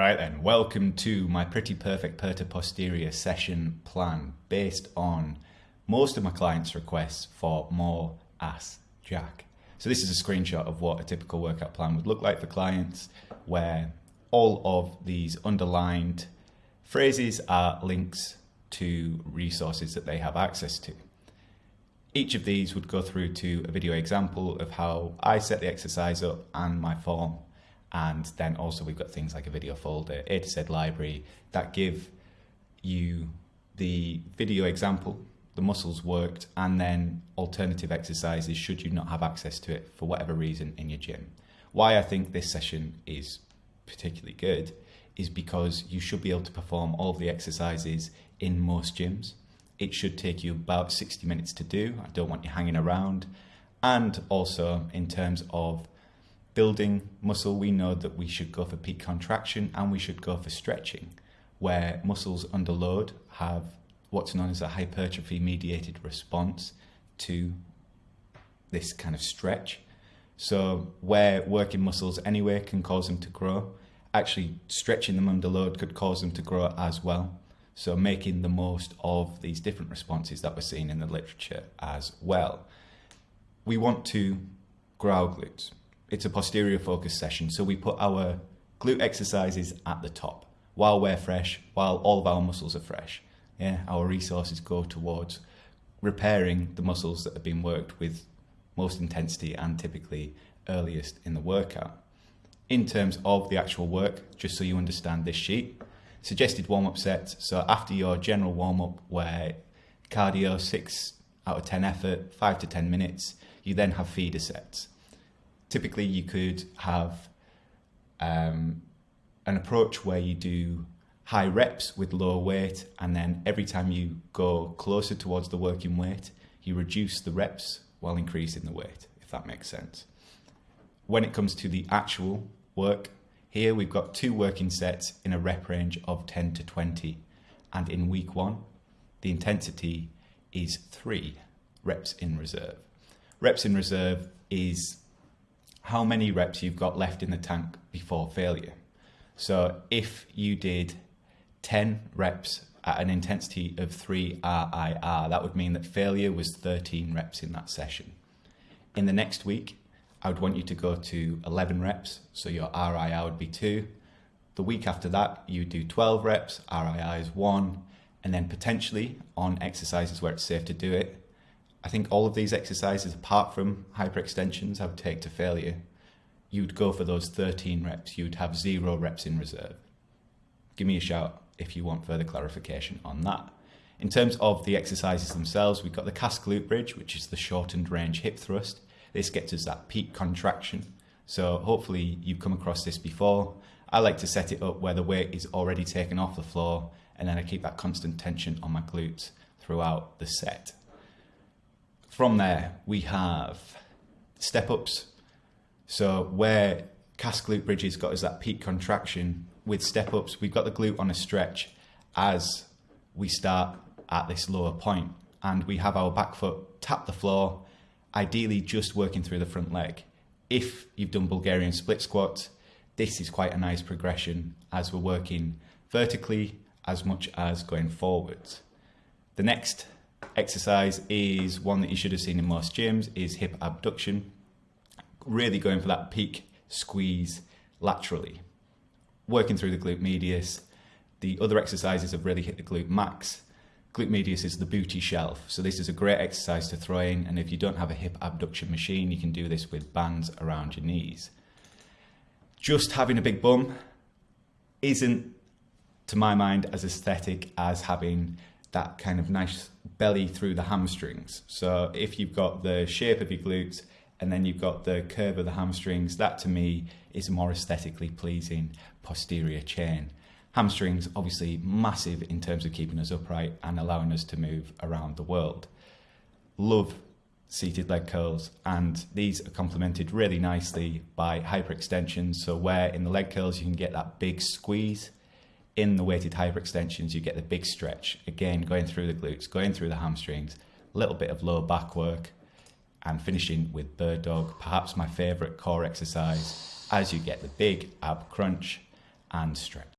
Right then, welcome to my pretty perfect per to posterior session plan based on most of my clients' requests for more ass jack. So this is a screenshot of what a typical workout plan would look like for clients where all of these underlined phrases are links to resources that they have access to. Each of these would go through to a video example of how I set the exercise up and my form and then also we've got things like a video folder, A to Z library that give you the video example, the muscles worked, and then alternative exercises should you not have access to it for whatever reason in your gym. Why I think this session is particularly good is because you should be able to perform all of the exercises in most gyms. It should take you about 60 minutes to do. I don't want you hanging around. And also in terms of building muscle, we know that we should go for peak contraction and we should go for stretching, where muscles under load have what's known as a hypertrophy mediated response to this kind of stretch. So where working muscles anyway can cause them to grow, actually stretching them under load could cause them to grow as well. So making the most of these different responses that we're seeing in the literature as well. We want to grow glutes it's a posterior focus session. So we put our glute exercises at the top while we're fresh, while all of our muscles are fresh. Yeah, our resources go towards repairing the muscles that have been worked with most intensity and typically earliest in the workout. In terms of the actual work, just so you understand this sheet, suggested warm-up sets. So after your general warm-up where cardio, six out of 10 effort, five to 10 minutes, you then have feeder sets typically you could have um, an approach where you do high reps with low weight and then every time you go closer towards the working weight you reduce the reps while increasing the weight if that makes sense. When it comes to the actual work here we've got two working sets in a rep range of 10 to 20 and in week one the intensity is three reps in reserve. Reps in reserve is how many reps you've got left in the tank before failure. So if you did 10 reps at an intensity of 3 RIR, that would mean that failure was 13 reps in that session. In the next week, I would want you to go to 11 reps, so your RIR would be 2. The week after that, you do 12 reps, RIR is 1, and then potentially on exercises where it's safe to do it, I think all of these exercises, apart from hyperextensions, I would take to failure. You'd go for those 13 reps. You'd have zero reps in reserve. Give me a shout if you want further clarification on that. In terms of the exercises themselves, we've got the Kas glute bridge, which is the shortened range hip thrust. This gets us that peak contraction. So hopefully you've come across this before. I like to set it up where the weight is already taken off the floor and then I keep that constant tension on my glutes throughout the set. From there, we have step ups. So where Kas glute bridges got us that peak contraction, with step ups, we've got the glute on a stretch as we start at this lower point and we have our back foot tap the floor, ideally just working through the front leg. If you've done Bulgarian split squats, this is quite a nice progression as we're working vertically as much as going forwards. The next exercise is one that you should have seen in most gyms is hip abduction. Really going for that peak squeeze laterally. Working through the glute medius. The other exercises have really hit the glute max. Glute medius is the booty shelf. So this is a great exercise to throw in. And if you don't have a hip abduction machine, you can do this with bands around your knees. Just having a big bum isn't, to my mind, as aesthetic as having that kind of nice belly through the hamstrings. So if you've got the shape of your glutes and then you've got the curve of the hamstrings, that to me is a more aesthetically pleasing posterior chain. Hamstrings obviously massive in terms of keeping us upright and allowing us to move around the world. Love seated leg curls and these are complemented really nicely by hyperextensions. So where in the leg curls you can get that big squeeze in the weighted hyperextensions, you get the big stretch. Again, going through the glutes, going through the hamstrings, a little bit of low back work, and finishing with bird dog, perhaps my favorite core exercise, as you get the big ab crunch and stretch.